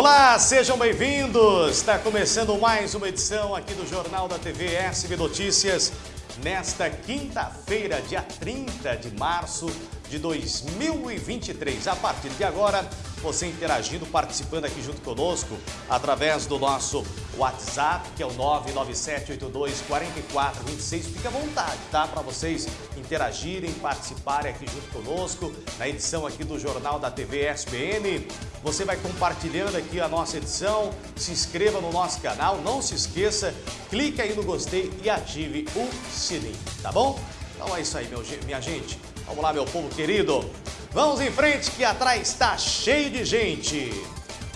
Olá, sejam bem-vindos! Está começando mais uma edição aqui do Jornal da TV SB Notícias nesta quinta-feira, dia 30 de março de 2023. A partir de agora, você interagindo, participando aqui junto conosco através do nosso WhatsApp, que é o 997824426. Fique à vontade, tá? Para vocês interagirem, participarem aqui junto conosco na edição aqui do Jornal da TV SBN. Você vai compartilhando aqui a nossa edição, se inscreva no nosso canal, não se esqueça, clique aí no gostei e ative o sininho, tá bom? Então é isso aí, meu, minha gente. Vamos lá, meu povo querido. Vamos em frente que atrás está cheio de gente.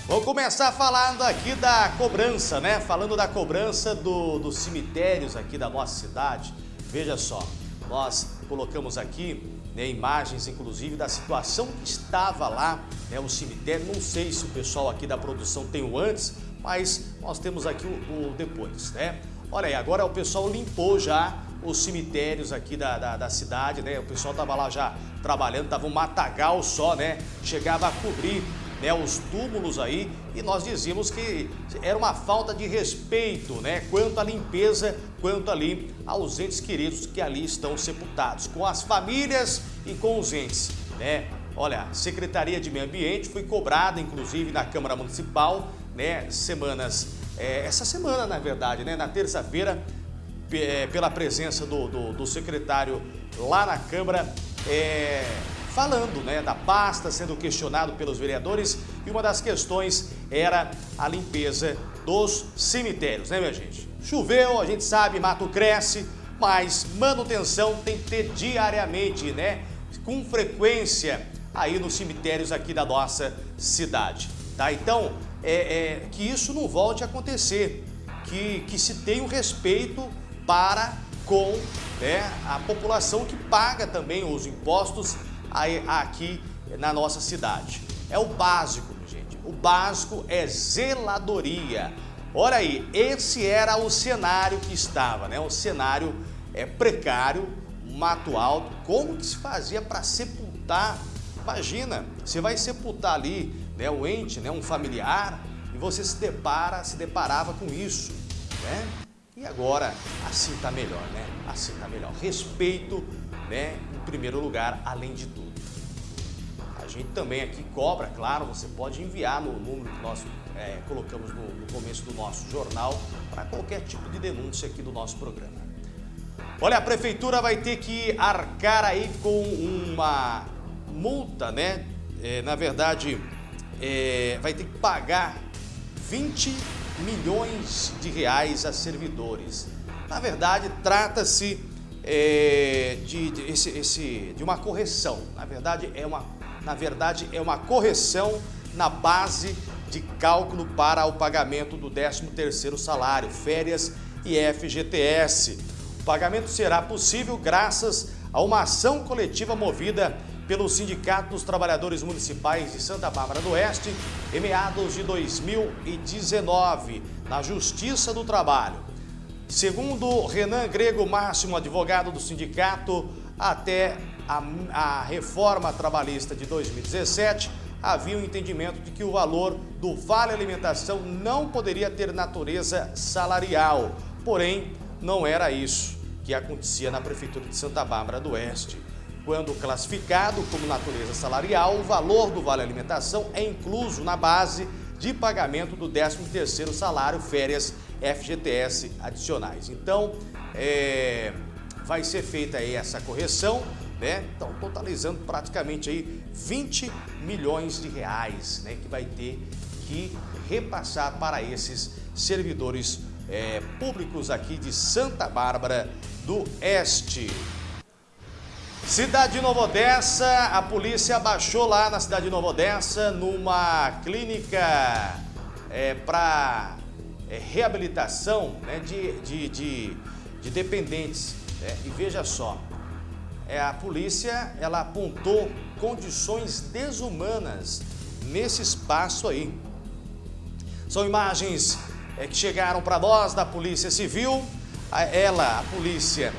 Vou começar falando aqui da cobrança, né? Falando da cobrança do, dos cemitérios aqui da nossa cidade. Veja só, nós colocamos aqui né, imagens, inclusive, da situação que estava lá, né, o cemitério. Não sei se o pessoal aqui da produção tem o antes, mas nós temos aqui o, o depois, né? Olha aí, agora o pessoal limpou já os cemitérios aqui da, da, da cidade, né? O pessoal tava lá já trabalhando, tava um matagal só, né? Chegava a cobrir né, os túmulos aí e nós dizíamos que era uma falta de respeito, né? Quanto à limpeza, quanto ali aos entes queridos que ali estão sepultados, com as famílias e com os entes, né? Olha, Secretaria de Meio Ambiente foi cobrada, inclusive, na Câmara Municipal, né? Semanas, é, essa semana, na verdade, né? Na terça-feira, pela presença do, do, do, secretário lá na Câmara, é, falando né, da pasta, sendo questionado pelos vereadores, e uma das questões era a limpeza dos cemitérios, né, minha gente? Choveu, a gente sabe, mato cresce, mas manutenção tem que ter diariamente, né? Com frequência aí nos cemitérios aqui da nossa cidade, tá? Então, é, é que isso não volte a acontecer, que, que se tenha o respeito para com né, a população que paga também os impostos aqui na nossa cidade. É o básico, gente. O básico é zeladoria. Olha aí, esse era o cenário que estava, né? O cenário é precário, mato alto. Como que se fazia para sepultar? Imagina, você vai sepultar ali, né, o ente, né, um familiar, e você se depara, se deparava com isso, né? E agora, assim tá melhor, né? Assim tá melhor. Respeito, né? Em primeiro lugar, além de tudo. A gente também aqui cobra, claro, você pode enviar no número que nós é, colocamos no, no começo do nosso jornal para qualquer tipo de denúncia aqui do nosso programa. Olha, a prefeitura vai ter que arcar aí com uma multa, né? É, na verdade, é, vai ter que pagar 20 milhões de reais a servidores. Na verdade, trata-se é, de, de, esse, esse, de uma correção. Na verdade, é uma, na verdade, é uma correção na base de cálculo para o pagamento do 13º salário, férias e FGTS. O pagamento será possível graças a uma ação coletiva movida pelo Sindicato dos Trabalhadores Municipais de Santa Bárbara do Oeste em meados de 2019, na Justiça do Trabalho. Segundo Renan Grego Máximo, advogado do sindicato, até a, a reforma trabalhista de 2017, havia um entendimento de que o valor do Vale Alimentação não poderia ter natureza salarial. Porém, não era isso que acontecia na Prefeitura de Santa Bárbara do Oeste. Quando classificado como natureza salarial, o valor do Vale Alimentação é incluso na base de pagamento do 13º salário, férias, FGTS adicionais. Então, é, vai ser feita aí essa correção, né? Então, totalizando praticamente aí 20 milhões de reais, né? Que vai ter que repassar para esses servidores é, públicos aqui de Santa Bárbara do Este. Cidade de Nova Odessa, a polícia baixou lá na cidade de Nova Odessa numa clínica é, para é, reabilitação né, de, de, de, de, dependentes. Né? E veja só, é, a polícia ela apontou condições desumanas nesse espaço aí. São imagens é, que chegaram para nós da Polícia Civil. Ela, a polícia,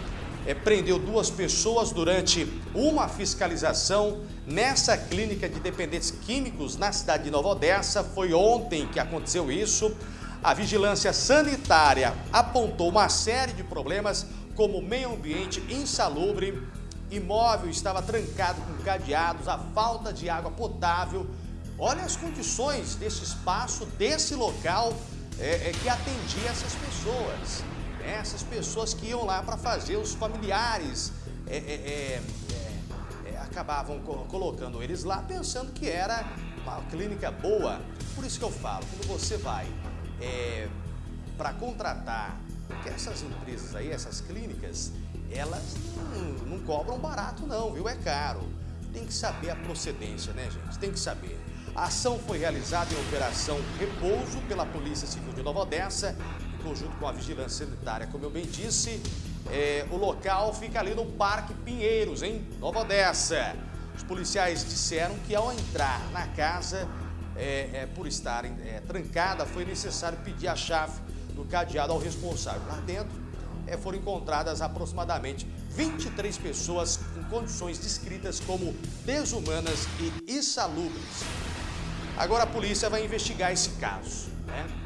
é, prendeu duas pessoas durante uma fiscalização nessa clínica de dependentes químicos na cidade de Nova Odessa. Foi ontem que aconteceu isso. A vigilância sanitária apontou uma série de problemas, como meio ambiente insalubre, imóvel estava trancado com cadeados, a falta de água potável. Olha as condições desse espaço, desse local é, é, que atendia essas pessoas. Essas pessoas que iam lá para fazer, os familiares é, é, é, é acabavam colocando eles lá pensando que era uma clínica boa. Por isso que eu falo, quando você vai é, para contratar, porque essas empresas aí, essas clínicas, elas não, não cobram barato não, viu? É caro. Tem que saber a procedência, né, gente? Tem que saber. A ação foi realizada em Operação Repouso pela Polícia Civil de Nova Odessa, conjunto com a Vigilância Sanitária. Como eu bem disse, é, o local fica ali no Parque Pinheiros, em Nova Odessa. Os policiais disseram que ao entrar na casa é, é, por estar é, trancada, foi necessário pedir a chave do cadeado ao responsável. Lá dentro é, foram encontradas aproximadamente 23 pessoas em condições descritas como desumanas e insalubres. Agora a polícia vai investigar esse caso. Né?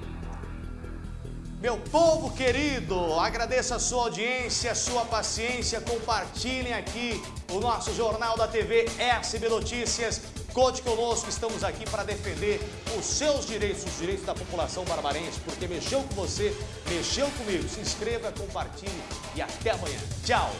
Meu povo querido, agradeço a sua audiência, a sua paciência, compartilhem aqui o nosso Jornal da TV SB Notícias. Conte conosco, estamos aqui para defender os seus direitos, os direitos da população barbarense, porque mexeu com você, mexeu comigo. Se inscreva, compartilhe e até amanhã. Tchau!